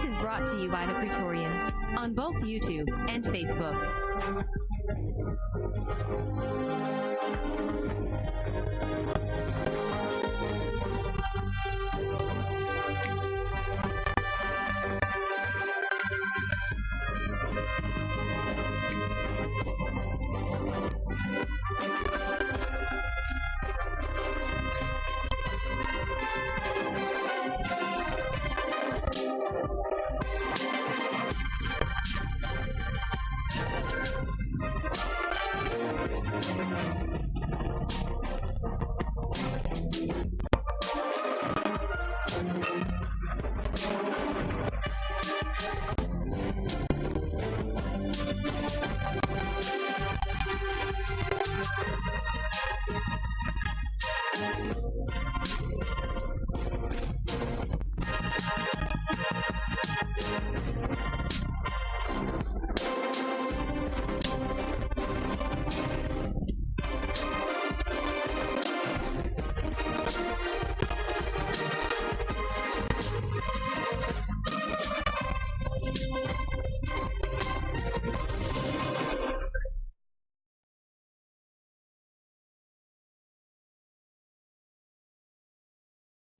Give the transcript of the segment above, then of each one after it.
This is brought to you by the Praetorian on both YouTube and Facebook.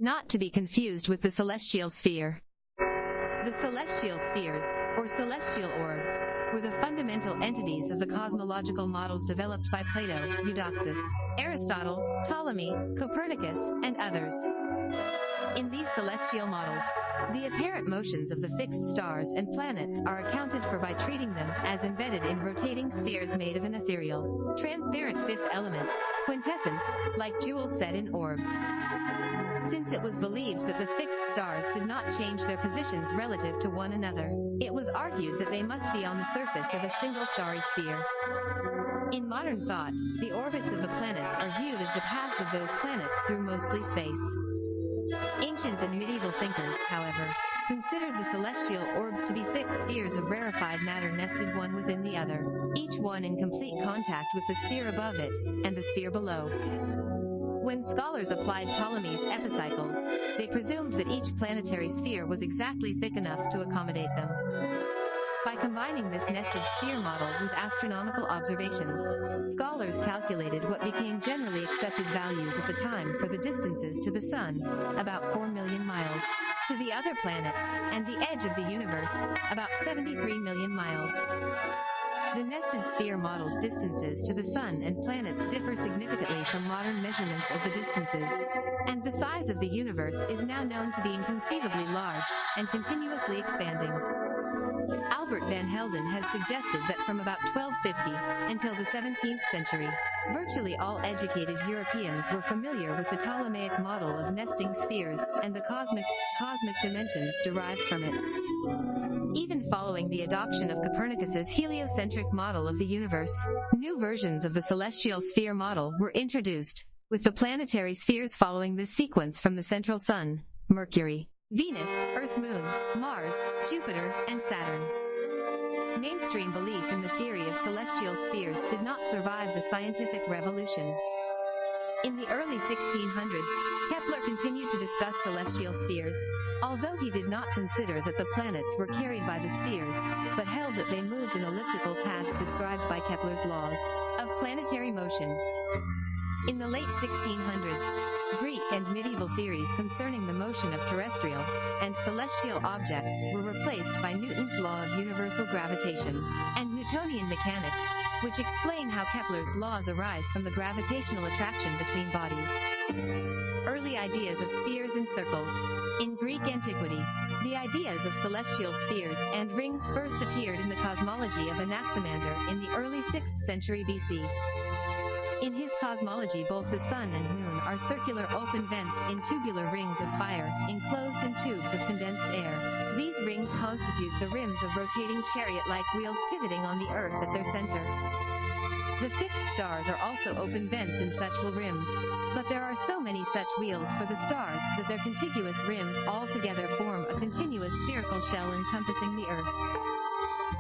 Not to be confused with the celestial sphere. The celestial spheres, or celestial orbs, were the fundamental entities of the cosmological models developed by Plato, Eudoxus, Aristotle, Ptolemy, Copernicus, and others. In these celestial models, the apparent motions of the fixed stars and planets are accounted for by treating them as embedded in rotating spheres made of an ethereal, transparent fifth element, quintessence, like jewels set in orbs. Since it was believed that the fixed stars did not change their positions relative to one another, it was argued that they must be on the surface of a single starry sphere. In modern thought, the orbits of the planets are viewed as the paths of those planets through mostly space. Ancient and medieval thinkers, however, considered the celestial orbs to be thick spheres of rarefied matter nested one within the other, each one in complete contact with the sphere above it, and the sphere below. When scholars applied Ptolemy's epicycles, they presumed that each planetary sphere was exactly thick enough to accommodate them. By combining this nested sphere model with astronomical observations, scholars calculated what became generally accepted values at the time for the distances to the Sun, about 4 million miles, to the other planets, and the edge of the universe, about 73 million miles. The nested sphere model's distances to the Sun and planets differ significantly from modern measurements of the distances. And the size of the universe is now known to be inconceivably large, and continuously expanding. Albert van Helden has suggested that from about 1250 until the 17th century, virtually all educated Europeans were familiar with the Ptolemaic model of nesting spheres and the cosmic, cosmic dimensions derived from it. Even following the adoption of Copernicus's heliocentric model of the universe, new versions of the celestial sphere model were introduced, with the planetary spheres following this sequence from the central sun, Mercury, Venus, Earth Moon, Mars, Jupiter, and Saturn. Mainstream belief in the theory of celestial spheres did not survive the scientific revolution. In the early 1600s, Kepler continued to discuss celestial spheres, although he did not consider that the planets were carried by the spheres, but held that they moved in elliptical paths described by Kepler's laws of planetary motion. In the late 1600s, Greek and medieval theories concerning the motion of terrestrial and celestial objects were replaced by Newton's law of universal gravitation and Newtonian mechanics, which explain how Kepler's laws arise from the gravitational attraction between bodies. Early ideas of spheres and circles. In Greek antiquity, the ideas of celestial spheres and rings first appeared in the cosmology of Anaximander in the early 6th century BC. In his cosmology both the sun and moon are circular open vents in tubular rings of fire, enclosed in tubes of condensed air. These rings constitute the rims of rotating chariot-like wheels pivoting on the earth at their center. The fixed stars are also open vents in such rims. But there are so many such wheels for the stars that their contiguous rims all together form a continuous spherical shell encompassing the earth.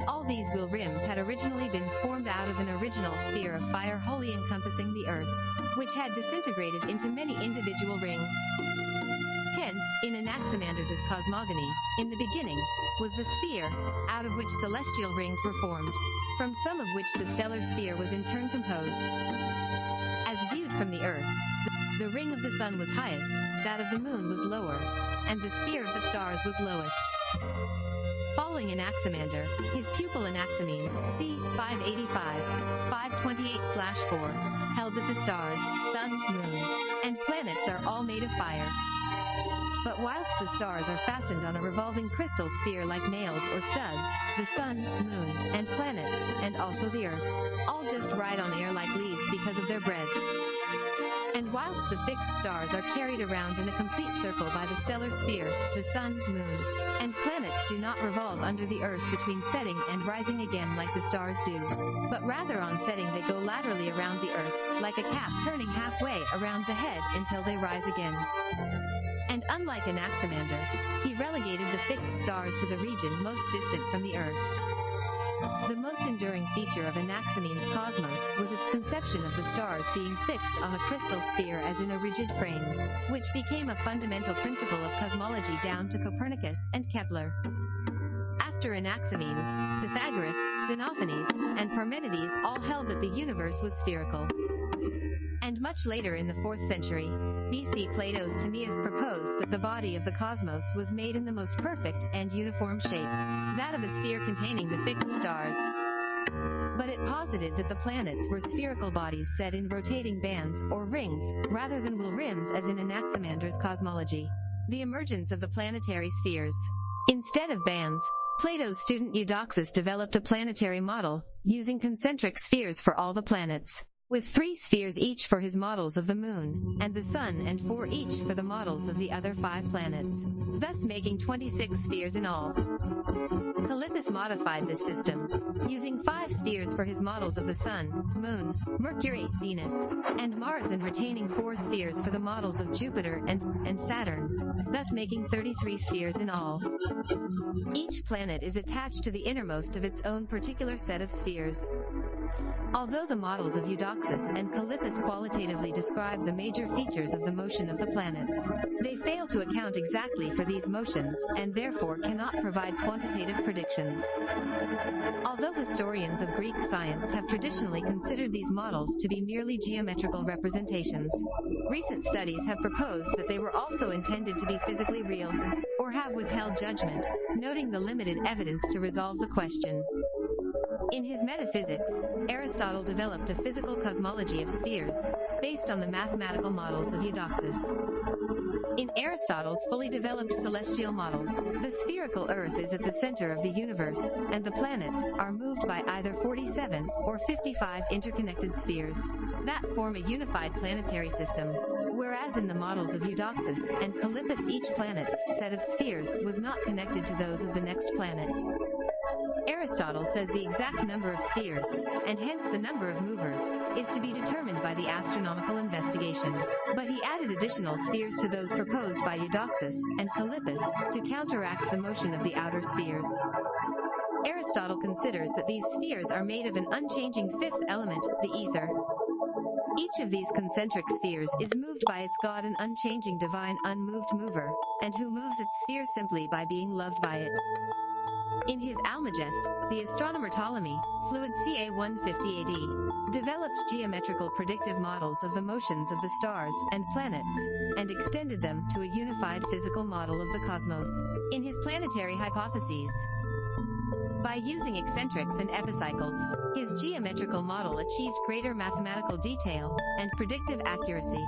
All these wheel rims had originally been formed out of an original sphere of fire wholly encompassing the Earth, which had disintegrated into many individual rings. Hence, in Anaximander's cosmogony, in the beginning, was the sphere, out of which celestial rings were formed, from some of which the stellar sphere was in turn composed. As viewed from the earth, the ring of the sun was highest, that of the moon was lower, and the sphere of the stars was lowest. Following Anaximander, his pupil Anaximenes, c. 585, 528-4, held that the stars, sun, moon, and planets are all made of fire. But whilst the stars are fastened on a revolving crystal sphere like nails or studs, the sun, moon, and planets, and also the earth, all just ride on air like leaves because of their breadth. And whilst the fixed stars are carried around in a complete circle by the stellar sphere, the sun, moon, and planets do not revolve under the earth between setting and rising again like the stars do. But rather on setting they go laterally around the earth, like a cap turning halfway around the head until they rise again. And unlike Anaximander, he relegated the fixed stars to the region most distant from the earth. The most enduring feature of Anaximenes' cosmos was its conception of the stars being fixed on a crystal sphere as in a rigid frame, which became a fundamental principle of cosmology down to Copernicus and Kepler. After Anaximenes, Pythagoras, Xenophanes, and Parmenides all held that the universe was spherical. And much later in the 4th century, BC Plato's Timaeus proposed that the body of the cosmos was made in the most perfect and uniform shape, that of a sphere containing the fixed stars. But it posited that the planets were spherical bodies set in rotating bands, or rings, rather than wheel rims as in Anaximander's cosmology. The emergence of the planetary spheres. Instead of bands, Plato's student Eudoxus developed a planetary model, using concentric spheres for all the planets with three spheres each for his models of the moon, and the sun and four each for the models of the other five planets, thus making 26 spheres in all. Callippus modified this system, using five spheres for his models of the Sun, Moon, Mercury, Venus, and Mars and retaining four spheres for the models of Jupiter and, and Saturn, thus making 33 spheres in all. Each planet is attached to the innermost of its own particular set of spheres. Although the models of Eudoxus and Callippus qualitatively describe the major features of the motion of the planets, they fail to account exactly for these motions, and therefore cannot provide quantitative predictions. Although historians of Greek science have traditionally considered these models to be merely geometrical representations, recent studies have proposed that they were also intended to be physically real, or have withheld judgment, noting the limited evidence to resolve the question. In his Metaphysics, Aristotle developed a physical cosmology of spheres, based on the mathematical models of Eudoxus. In Aristotle's fully developed celestial model, the spherical Earth is at the center of the universe, and the planets are moved by either 47 or 55 interconnected spheres that form a unified planetary system. Whereas in the models of Eudoxus and Callippus each planet's set of spheres was not connected to those of the next planet. Aristotle says the exact number of spheres, and hence the number of movers, is to be determined by the astronomical investigation. But he added additional spheres to those proposed by Eudoxus and Callippus to counteract the motion of the outer spheres. Aristotle considers that these spheres are made of an unchanging fifth element, the ether. Each of these concentric spheres is moved by its God an unchanging divine unmoved mover, and who moves its sphere simply by being loved by it. In his Almagest, the astronomer Ptolemy, fluid ca 150 AD, developed geometrical predictive models of the motions of the stars and planets, and extended them to a unified physical model of the cosmos. In his planetary hypotheses, by using eccentrics and epicycles, his geometrical model achieved greater mathematical detail and predictive accuracy.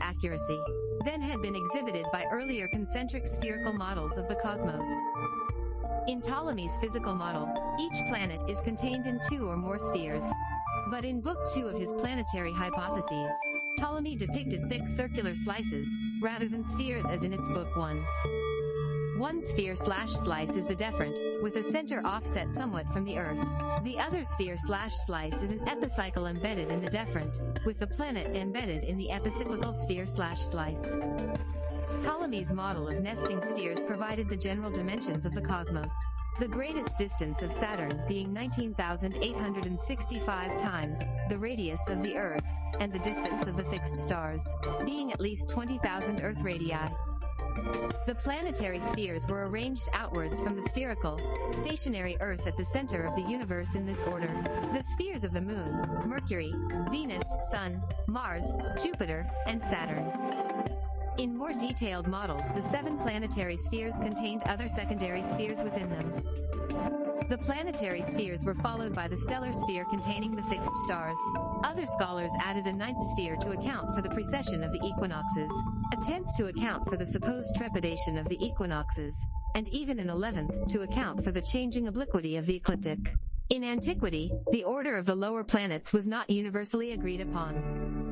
Accuracy than had been exhibited by earlier concentric spherical models of the cosmos. In Ptolemy's physical model, each planet is contained in two or more spheres. But in Book 2 of his planetary hypotheses, Ptolemy depicted thick circular slices, rather than spheres as in its Book 1. One sphere slash slice is the deferent, with a center offset somewhat from the Earth. The other sphere slash slice is an epicycle embedded in the deferent, with the planet embedded in the epicyclical sphere slash slice. Ptolemy's model of nesting spheres provided the general dimensions of the cosmos. The greatest distance of Saturn being 19,865 times the radius of the Earth, and the distance of the fixed stars being at least 20,000 Earth radii. The planetary spheres were arranged outwards from the spherical, stationary Earth at the center of the universe in this order. The spheres of the Moon, Mercury, Venus, Sun, Mars, Jupiter, and Saturn. In more detailed models the seven planetary spheres contained other secondary spheres within them. The planetary spheres were followed by the stellar sphere containing the fixed stars. Other scholars added a ninth sphere to account for the precession of the equinoxes, a tenth to account for the supposed trepidation of the equinoxes, and even an eleventh to account for the changing obliquity of the ecliptic. In antiquity, the order of the lower planets was not universally agreed upon.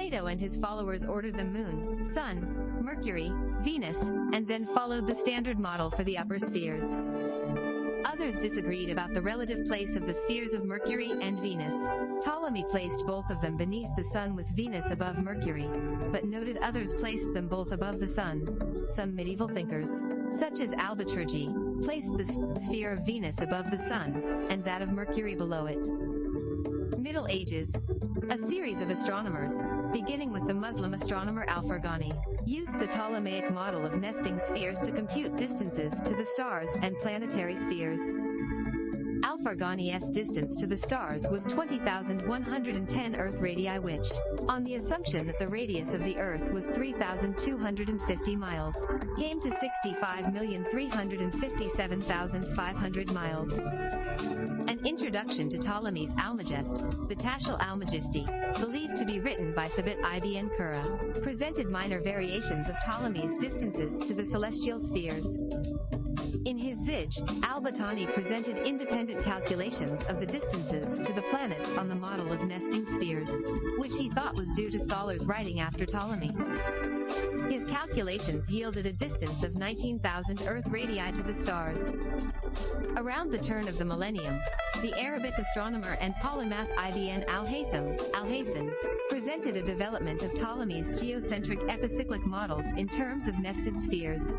Plato and his followers ordered the moon, sun, Mercury, Venus, and then followed the standard model for the upper spheres. Others disagreed about the relative place of the spheres of Mercury and Venus. Ptolemy placed both of them beneath the Sun with Venus above Mercury, but noted others placed them both above the Sun. Some medieval thinkers, such as Albatrugi, placed the sphere of Venus above the Sun, and that of Mercury below it. Middle Ages. A series of astronomers, beginning with the Muslim astronomer Al-Farghani, used the Ptolemaic model of nesting spheres to compute distances to the stars and planetary spheres. Al-Farghani's distance to the stars was 20,110 Earth radii which, on the assumption that the radius of the Earth was 3,250 miles, came to 65,357,500 miles. An introduction to Ptolemy's Almagest, the Tashil Almagisti, believed to be written by Thabit ibn Qurra, presented minor variations of Ptolemy's distances to the celestial spheres. In his Zij, al-Battani presented independent calculations of the distances to the planets on the model of nesting spheres, which he thought was due to scholars writing after Ptolemy. His calculations yielded a distance of 19,000 Earth radii to the stars. Around the turn of the millennium, the Arabic astronomer and polymath Ibn al-Haytham, Alhazen, presented a development of Ptolemy's geocentric epicyclic models in terms of nested spheres.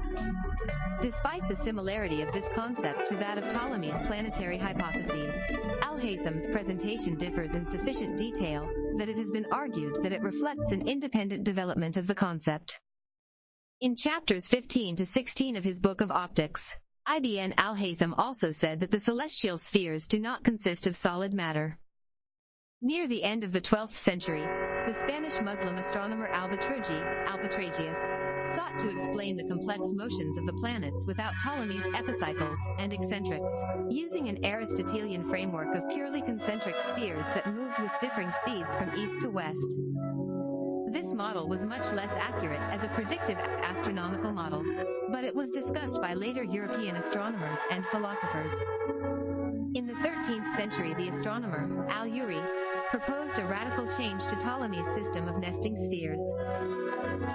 Despite the similarity of this concept to that of Ptolemy's planetary hypotheses, Al-Haytham's presentation differs in sufficient detail that it has been argued that it reflects an independent development of the concept. In chapters 15 to 16 of his Book of Optics, Ibn al-Haytham also said that the celestial spheres do not consist of solid matter. Near the end of the 12th century, the Spanish Muslim astronomer Albatrugi, Albatragius, sought to explain the complex motions of the planets without Ptolemy's epicycles and eccentrics, using an Aristotelian framework of purely concentric spheres that moved with differing speeds from east to west. This model was much less accurate as a predictive astronomical model, but it was discussed by later European astronomers and philosophers. In the 13th century the astronomer, Al-Uri, proposed a radical change to Ptolemy's system of nesting spheres.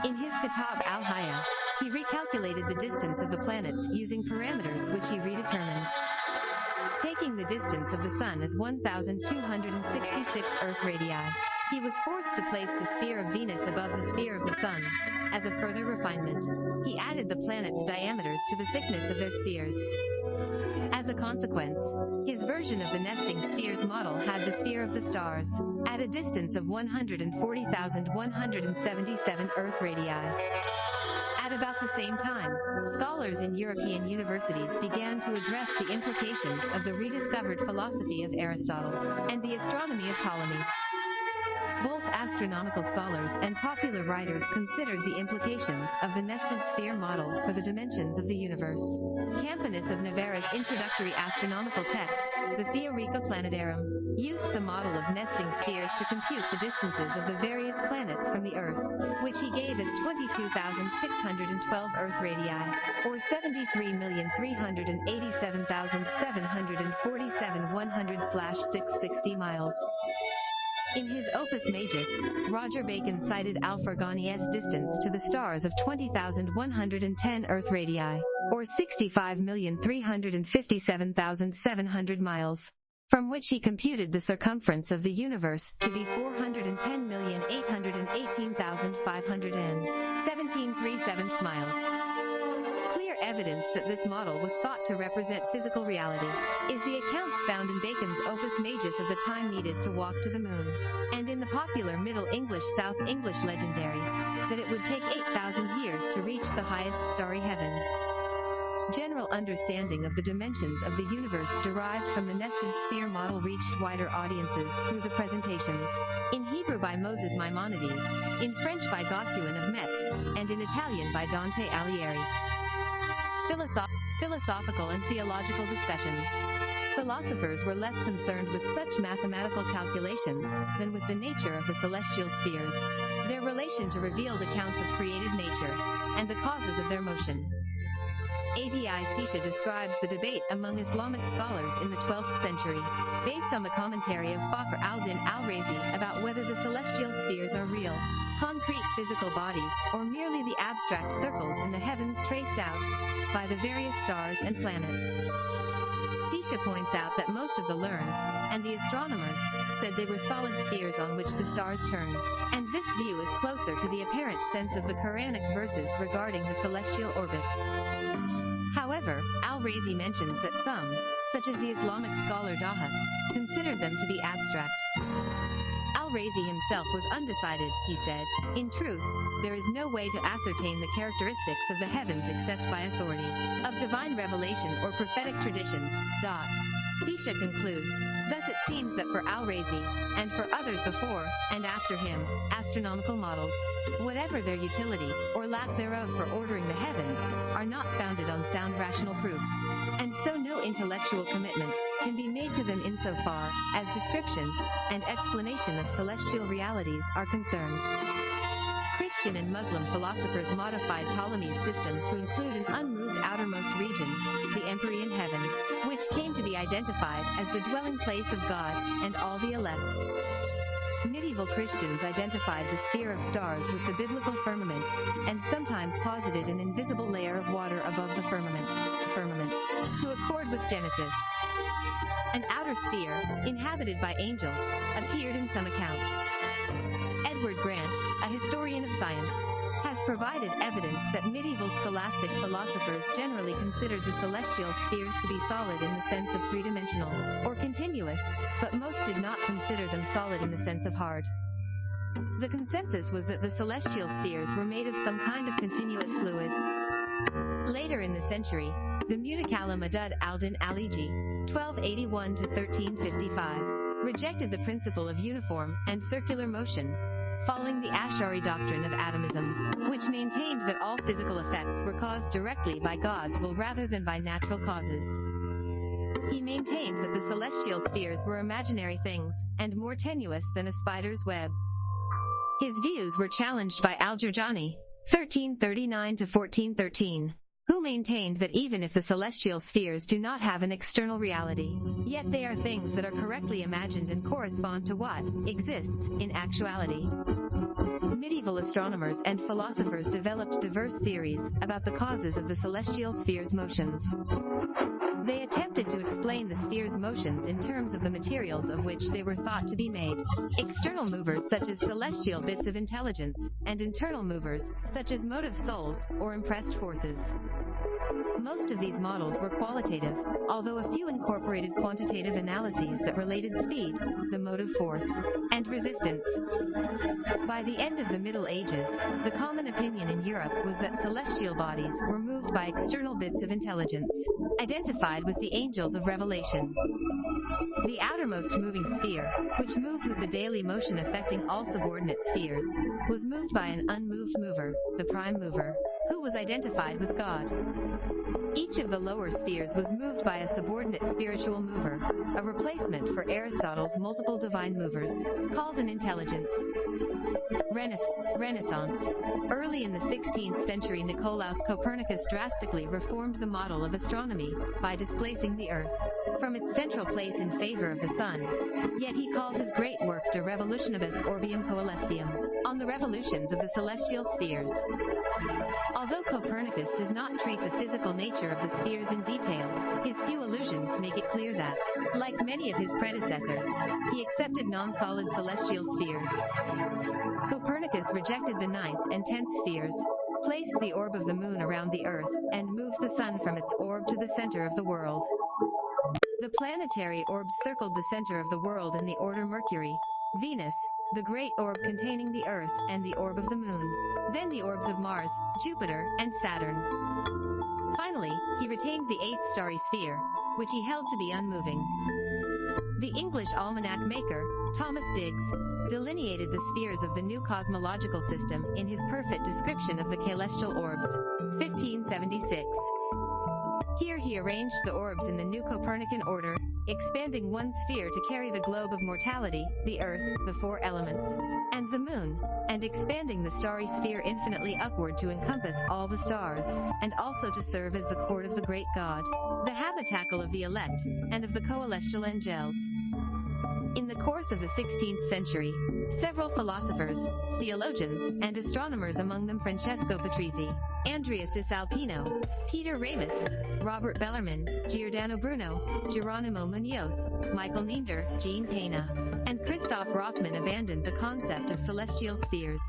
In his Kitab al-Haya, he recalculated the distance of the planets using parameters which he redetermined. Taking the distance of the Sun as 1,266 Earth radii, he was forced to place the sphere of Venus above the sphere of the Sun. As a further refinement, he added the planets' diameters to the thickness of their spheres. As a consequence, his version of the nesting spheres model had the sphere of the stars, at a distance of 140,177 Earth radii. At about the same time, scholars in European universities began to address the implications of the rediscovered philosophy of Aristotle and the astronomy of Ptolemy. Both astronomical scholars and popular writers considered the implications of the nested sphere model for the dimensions of the universe. Campanus of Novara's introductory astronomical text, the Theorica Planetarum, used the model of nesting spheres to compute the distances of the various planets from the Earth, which he gave as 22,612 Earth radii, or 73,387,747 100/660 miles. In his Opus Majus, Roger Bacon cited Al-Farghani's distance to the stars of 20,110 Earth radii, or 65,357,700 miles, from which he computed the circumference of the universe to be 410,818,517 miles. Clear evidence that this model was thought to represent physical reality is the accounts found in Bacon's Opus Majus of the time needed to walk to the moon, and in the popular Middle English South English legendary. that it would take 8,000 years to reach the highest starry heaven. General understanding of the dimensions of the universe derived from the nested sphere model reached wider audiences through the presentations. In Hebrew by Moses Maimonides, in French by Gossuin of Metz, and in Italian by Dante Alighieri. Philosoph- philosophical and theological discussions. Philosophers were less concerned with such mathematical calculations than with the nature of the celestial spheres, their relation to revealed accounts of created nature, and the causes of their motion. ADI Setia describes the debate among Islamic scholars in the 12th century, based on the commentary of Fakhr al-Din al-Razi about whether the celestial spheres are real, concrete physical bodies, or merely the abstract circles in the heavens traced out by the various stars and planets. Setia points out that most of the learned, and the astronomers, said they were solid spheres on which the stars turn, and this view is closer to the apparent sense of the Quranic verses regarding the celestial orbits. However, al-Razi mentions that some, such as the Islamic scholar Daha, considered them to be abstract. Al-Razi himself was undecided, he said. In truth, there is no way to ascertain the characteristics of the heavens except by authority of divine revelation or prophetic traditions. Dot. Setia concludes, thus it seems that for Al-Razi, and for others before and after him, astronomical models, whatever their utility, or lack thereof for ordering the heavens, are not founded on sound rational proofs, and so no intellectual commitment can be made to them insofar as description and explanation of celestial realities are concerned. Christian and Muslim philosophers modified Ptolemy's system to include an unmoved outermost region, the Empyrean heaven, which came to be identified as the dwelling place of God and all the elect. Medieval Christians identified the sphere of stars with the biblical firmament, and sometimes posited an invisible layer of water above the firmament, firmament, to accord with Genesis. An outer sphere, inhabited by angels, appeared in some accounts. Edward Grant, a historian of science, has provided evidence that medieval scholastic philosophers generally considered the celestial spheres to be solid in the sense of three-dimensional, or continuous, but most did not consider them solid in the sense of hard. The consensus was that the celestial spheres were made of some kind of continuous fluid. Later in the century, the Mutakala Madud al-Din al-Iji, 1281 to 1355, rejected the principle of uniform and circular motion, following the Ash'ari doctrine of atomism, which maintained that all physical effects were caused directly by God's will rather than by natural causes. He maintained that the celestial spheres were imaginary things, and more tenuous than a spider's web. His views were challenged by Al-Jurjani, 1339 to 1413 who maintained that even if the celestial spheres do not have an external reality, yet they are things that are correctly imagined and correspond to what exists in actuality. Medieval astronomers and philosophers developed diverse theories about the causes of the celestial sphere's motions. They attempted to explain the sphere's motions in terms of the materials of which they were thought to be made. External movers such as celestial bits of intelligence, and internal movers, such as motive souls, or impressed forces. Most of these models were qualitative, although a few incorporated quantitative analyses that related speed, the motive force, and resistance. By the end of the Middle Ages, the common opinion in Europe was that celestial bodies were moved by external bits of intelligence, identified with the angels of revelation. The outermost moving sphere, which moved with the daily motion affecting all subordinate spheres, was moved by an unmoved mover, the prime mover, who was identified with God. Each of the lower spheres was moved by a subordinate spiritual mover, a replacement for Aristotle's multiple divine movers, called an intelligence. Renaissance. Early in the 16th century Nicolaus Copernicus drastically reformed the model of astronomy by displacing the Earth from its central place in favor of the Sun. Yet he called his great work De Revolutionibus Orbium Coelestium, on the revolutions of the celestial spheres. Although Copernicus does not treat the physical nature of the spheres in detail, his few allusions make it clear that, like many of his predecessors, he accepted non-solid celestial spheres. Copernicus rejected the ninth and tenth spheres, placed the orb of the moon around the earth, and moved the sun from its orb to the center of the world. The planetary orbs circled the center of the world in the order Mercury, Venus, the great orb containing the Earth and the orb of the Moon, then the orbs of Mars, Jupiter, and Saturn. Finally, he retained the eighth starry sphere, which he held to be unmoving. The English almanac maker, Thomas Digges, delineated the spheres of the new cosmological system in his perfect description of the celestial orbs, 1576. Here he arranged the orbs in the new Copernican order, expanding one sphere to carry the globe of mortality, the Earth, the four elements, and the Moon, and expanding the starry sphere infinitely upward to encompass all the stars, and also to serve as the court of the great God, the habitacle of the elect, and of the coelestial angels. In the course of the 16th century, several philosophers, theologians, and astronomers among them Francesco Patrizi, Andrea Cesalpino, Peter Ramus, Robert Bellarmine, Giordano Bruno, Geronimo Munoz, Michael Neander, Jean Pena, and Christoph Rothmann abandoned the concept of celestial spheres.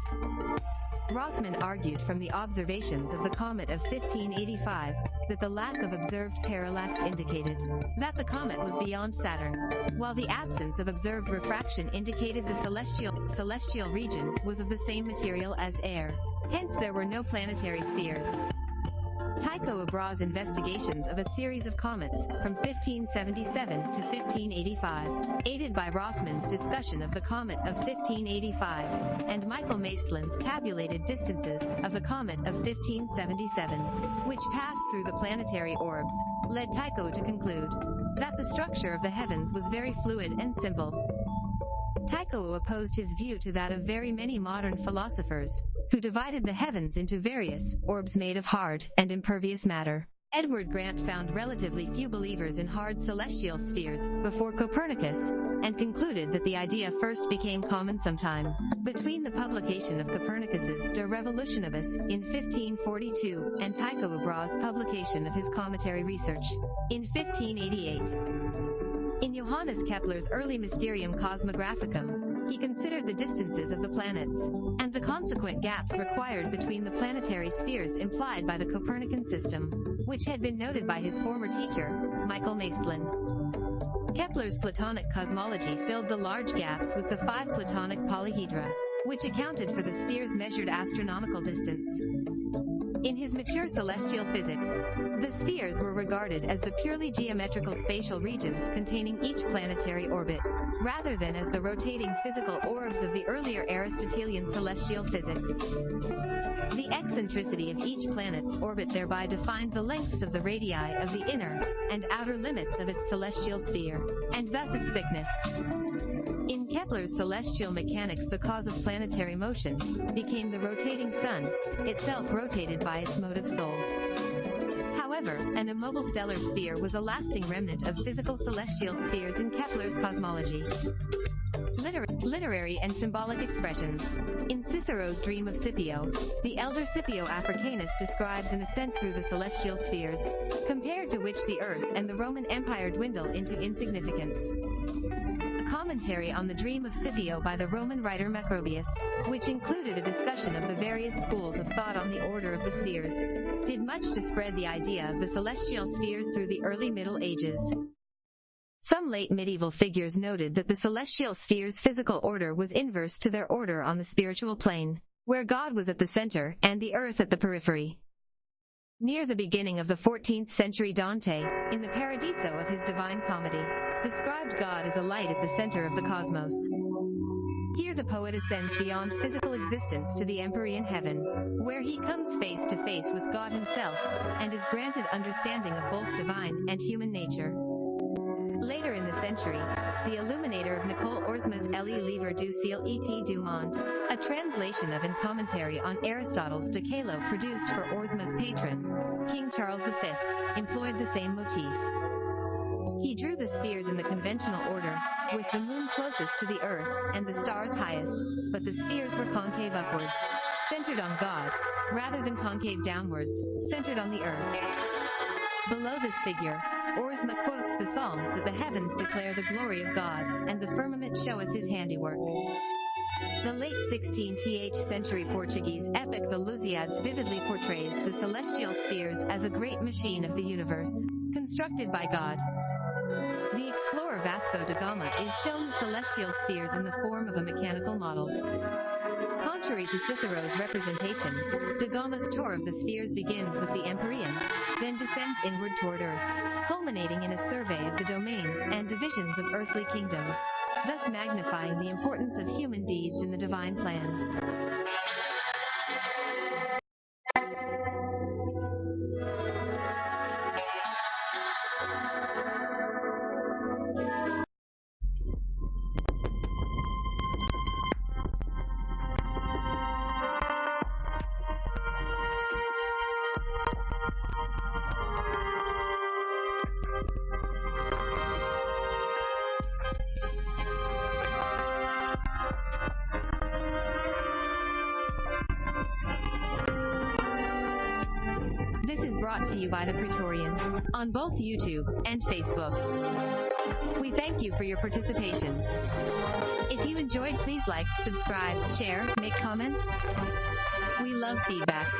Rothmann argued from the observations of the comet of 1585 that the lack of observed parallax indicated that the comet was beyond Saturn, while the absence of observed refraction indicated the celestial, celestial region was of the same material as air. Hence there were no planetary spheres. Tycho Brahe's investigations of a series of comets from 1577 to 1585, aided by Rothmann's discussion of the comet of 1585, and Michael Maestlin's tabulated distances of the comet of 1577, which passed through the planetary orbs, led Tycho to conclude that the structure of the heavens was very fluid and simple. Tycho opposed his view to that of very many modern philosophers, who divided the heavens into various orbs made of hard and impervious matter. Edward Grant found relatively few believers in hard celestial spheres before Copernicus, and concluded that the idea first became common sometime between the publication of Copernicus's De Revolutionibus in 1542 and Tycho Brahe's publication of his cometary research in 1588. In Johannes Kepler's early Mysterium Cosmographicum, he considered the distances of the planets, and the consequent gaps required between the planetary spheres implied by the Copernican system, which had been noted by his former teacher, Michael Maestlin. Kepler's Platonic cosmology filled the large gaps with the five Platonic polyhedra, which accounted for the sphere's measured astronomical distance. In his mature celestial physics, the spheres were regarded as the purely geometrical spatial regions containing each planetary orbit, rather than as the rotating physical orbs of the earlier Aristotelian celestial physics. The eccentricity of each planet's orbit thereby defined the lengths of the radii of the inner and outer limits of its celestial sphere, and thus its thickness. In Kepler's celestial mechanics the cause of planetary motion became the rotating sun, itself rotated by its motive soul. However, an immobile stellar sphere was a lasting remnant of physical celestial spheres in Kepler's cosmology. Liter literary and symbolic expressions. In Cicero's Dream of Scipio, the elder Scipio Africanus describes an ascent through the celestial spheres, compared to which the earth and the Roman Empire dwindle into insignificance commentary on the Dream of Scipio by the Roman writer Macrobius, which included a discussion of the various schools of thought on the order of the spheres, did much to spread the idea of the celestial spheres through the early Middle Ages. Some late medieval figures noted that the celestial spheres' physical order was inverse to their order on the spiritual plane, where God was at the center and the earth at the periphery. Near the beginning of the 14th century Dante, in the Paradiso of his Divine Comedy, described God as a light at the center of the cosmos. Here the poet ascends beyond physical existence to the empyrean heaven, where he comes face to face with God himself, and is granted understanding of both divine and human nature. Later in the century, the illuminator of Nicole Oresme's Elie Livre du Ciel et du Monde, a translation of and commentary on Aristotle's De Caelo produced for Oresme's patron, King Charles V, employed the same motif. He drew the spheres in the conventional order, with the moon closest to the earth, and the stars highest, but the spheres were concave upwards, centered on God, rather than concave downwards, centered on the earth. Below this figure, Oresme quotes the Psalms that the heavens declare the glory of God, and the firmament showeth his handiwork. The late 16th century Portuguese epic The Lusíads vividly portrays the celestial spheres as a great machine of the universe, constructed by God. The explorer Vasco da Gama is shown the celestial spheres in the form of a mechanical model. Contrary to Cicero's representation, da Gama's tour of the spheres begins with the Empyrean, then descends inward toward Earth, culminating in a survey of the domains and divisions of earthly kingdoms, thus magnifying the importance of human deeds in the divine plan. This is brought to you by the Praetorian on both YouTube and Facebook. We thank you for your participation. If you enjoyed, please like, subscribe, share, make comments. We love feedback.